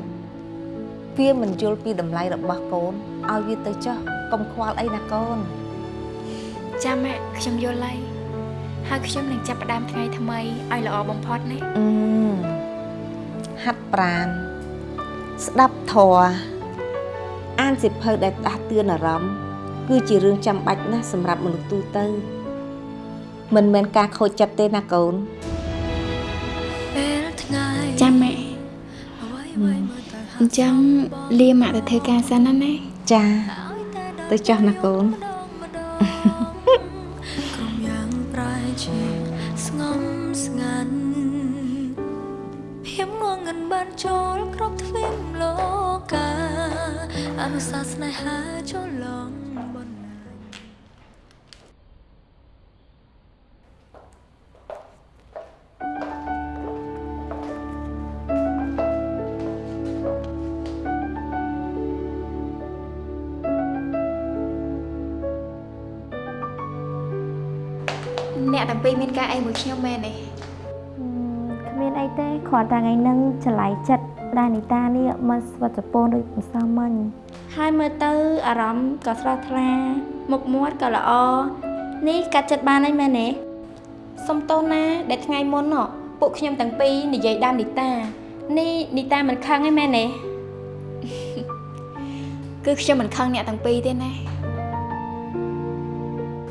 វាមិនយល់ពីតម្លៃរបស់កូនឲ្យវាទៅចោះកុំខ្វល់អីណាកូនចាម៉ាក់ខ្ញុំយល់ហើយ ហើយខ្ញុំនឹងចាប់ផ្ដើមថ្ងៃថ្មីឲ្យល្អបំផុតណាអឺហាត់ប្រាណស្ដាប់ធម៌អានសិភៅដែលដាស់តឿនអារម្មណ៍គឺជារឿងចាំបាច់ណាស់សម្រាប់មនុស្សទូទៅមិនមែនការខូចចិត្តទេណាកូនពេលថ្ងៃចាម៉ាក់អញ្ចឹងលាម៉ាក់ទៅធ្វើការសិនណាណាចាទៅចោះណាកូនក្រុ រមានការអីមួយខ្ញុំមែនទេគ្មានអីទេគ្រាន់តែថ្ងៃហ្នឹងច្រឡៃចិត្តដែលនីតានេះមកស្វិតជប៉ុនដូចម្សិលមិញហើយមើលទៅអារម្មណ៍ក៏ស្រស់ថ្លាមុខមាត់ក៏ល្អនេះកាត់ចិត្តបានហើយមែនទេសុំទោសណាដែលថ្ងៃមុនហ៎ពួកខ្ញុំទាំងពីរនិយាយដើមនីតានេះនីតាមិនខឹងទេមែនទេគឺខ្ញុំមិនខឹងអ្នកទាំងពីរទេណា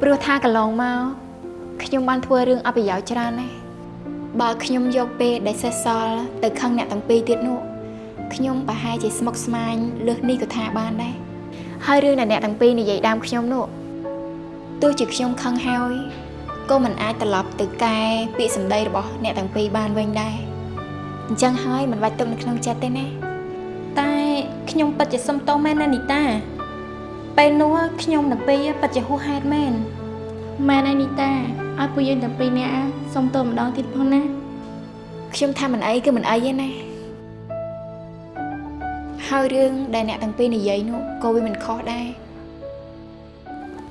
ព្រោះថាកន្លងមក ខ្ញុំបានធ្វើរឿងអប្រយោជន៍ច្រើនណាស់បើខ្ញុំយកពេលដែលសេះសល់ទៅខឹងអ្នកទាំងពីរទៀតនោះខ្ញុំប្រហែលជាស្មុគស្មាញលើសនេះក៏ថាបានដែរហើយរឿងដែលអ្នកទាំងពីរនិយាយដើមខ្ញុំនោះទោះជាខ្ញុំខឹងហើយក៏មិនអាចត្រឡប់ទៅកែពាក្យសម្ដីរបស់អ្នកទាំងពីរបានវិញដែរអញ្ចឹងហើយមិនបាច់ទុកនៅក្នុងចិត្តទេណាតែខ្ញុំពិតជាសុំទោសមែនណានីតាពេលនោះខ្ញុំទាំងពីរពិតជាហួសហេតុមែន មែនហើយនីតាឲ្យពួកយើងទាំងពីរនាក់សុំទោសម្ដងទៀតផងណាខ្ញុំថាមិនអីគឺមិនអីទេណាហើយរឿងដែលអ្នកទាំងពីរនិយាយនោះក៏វាមិនខុសដែរ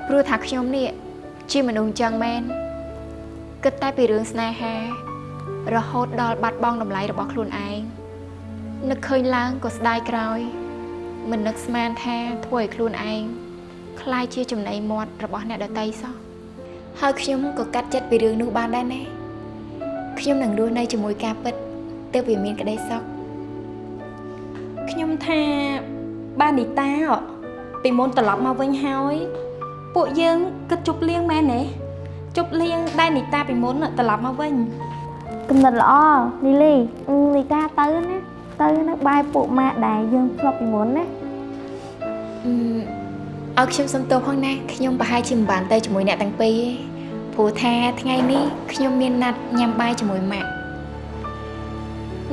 ព្រោះថាខ្ញុំនេះជាមនុស្សអញ្ចឹងមែនគិតតែពីរឿងស្នេហា រហូតដល់បាត់បង់តម្លៃរបស់ខ្លួនឯងនឹកឃើញឡើងក៏ស្ដាយក្រោយ មិននឹកស្មានថាធ្វើឲ្យខ្លួនឯងคล้ายជាចំណីមាត់របស់អ្នកដតីសោះ ហើយខ្ញុំក៏កាត់ចិត្តពីរឿងនោះបានដែរណាខ្ញុំនឹងរស់នៅជាមួយការពិតទើបវាមានក្តីសុខខ្ញុំថាបាននីតាពីមុនត្រឡប់មកវិញហើយពួកយើងគិតជប់លៀងមែនទេជប់លៀងដែលនីតាពីមុនត្រឡប់មកវិញកំណត់ល្អនីលីនីតាទៅណាទៅនៅបាយពួកម៉ាក់ដែលយើងធ្លាប់ពីមុនណាអឺ ឲ្យខ្ញុំសុំទោសផងណាខ្ញុំប្រហែលជាមិនបានទៅជាមួយអ្នកទាំងពីរទេព្រោះថាថ្ងៃនេះខ្ញុំមានណាត់ញ៉ាំបាយជាមួយម៉ាក់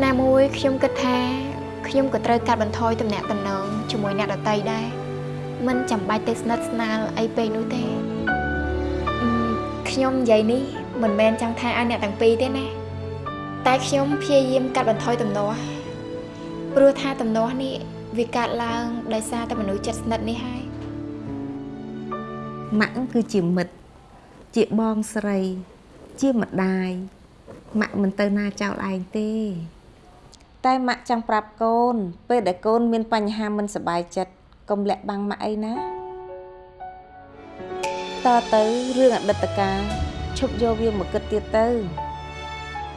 ណាមួយខ្ញុំគិតថាខ្ញុំក៏ត្រូវកាត់បន្ថយទំនាក់ទំនងជាមួយអ្នកដទៃដែរមិនចាំបាច់ទៅស្និទ្ធស្នាលអីពេកនោះទេអឺខ្ញុំនិយាយនេះមិនមែនចង់ថាឲ្យអ្នកទាំងពីរទេណាតែខ្ញុំព្យាយាមកាត់បន្ថយទំនាស់ព្រោះថាទំនាស់នេះវាកើតឡើងដោយសារតែមនុស្សចិត្តស្និទ្ធនេះហើយ ម៉ាក់គឺជាមិត្តជាបងស្រី ជាម្ដាយម៉ាក់មិនទៅណាចោលឯងទេ តែម៉ាក់ចង់ប្រាប់កូន ពេលដែលកូនមានបញ្ហាមិនសប្បាយចិត្តកុំលាក់បាំងម៉ាក់អីណាតទៅរឿងអតីតកាលឈប់យកវាមកគិតទៀតទៅ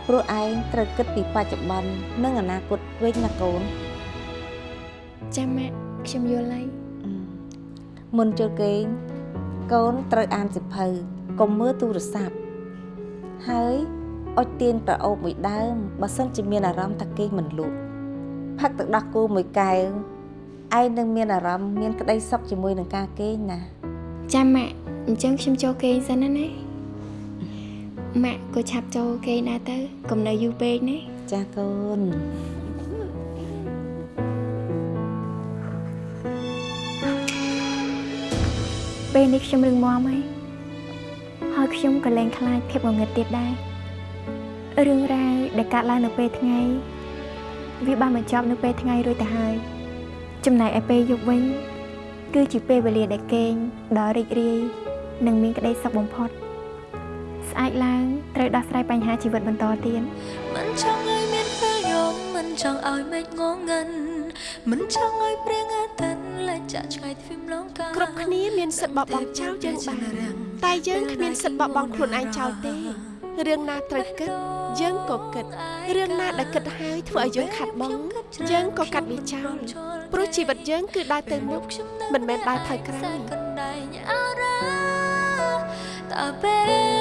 ព្រោះឯងត្រូវគិតពីបច្ចុប្បន្ននិងអនាគតវិញណាកូនចាំម៉ាក់ខ្ញុំយល់ហើយមុនចូលគេង កូនត្រូវអានសិភៅកុំមើលទូរស័ព្ទហើយអុជទៀនប្រអូបមួយដើមបើសិនជាមានអារម្មណ៍ថាគេងមិនលក់ផឹកទឹកដោះគោមួយកែវឯងនឹងមានអារម្មណ៍មានក្តីសុខជាមួយនឹងការគេងណាចាំម៉ាក់អញ្ចឹងខ្ញុំចូលគេងសិនណាណាម៉ាក់ក៏ឆាប់ចូលគេងដែរទៅកុំនៅយូរពេកណាចាកូន ពេលនេះខ្ញុំរឹងមាំហើយហើយខ្ញុំក៏លែងខ្លាចភាពងងឹតទៀតដែររឿងរ៉ាវដែលកើតឡើងនៅពេលថ្ងៃវាបានបញ្ចប់នៅពេលថ្ងៃរួចទៅហើយចំណែកឯពេលយប់វិញ គឺជាពេលវេលាដែលគេងដល់រីករាយនិងមានក្តីសុខបំផុតស្អែកឡើងត្រូវដោះស្រាយបញ្ហាជីវិតបន្តទៀតមិនចង់ឲ្យមានពេលយំមិនចង់ឲ្យមេឃងងឹនមិនចង់ឲ្យព្រៀង គ្រប់គ្នាមានសិទ្ធិបបង់ចោលយើងបានតែយើងគ្មានសិទ្ធិបបង់ខ្លួនឯងចោលទេរឿងណាត្រូវគិតយើងក៏គិតរឿងណាដែលគិតហើយធ្វើឲ្យយើងខាត់បងយើងក៏កាត់វាចោលព្រោះជីវិតយើងគឺដើរទៅមុខមិនមែនដើរថយក្រោយកណ្ដែងអរ៉ាតើពេល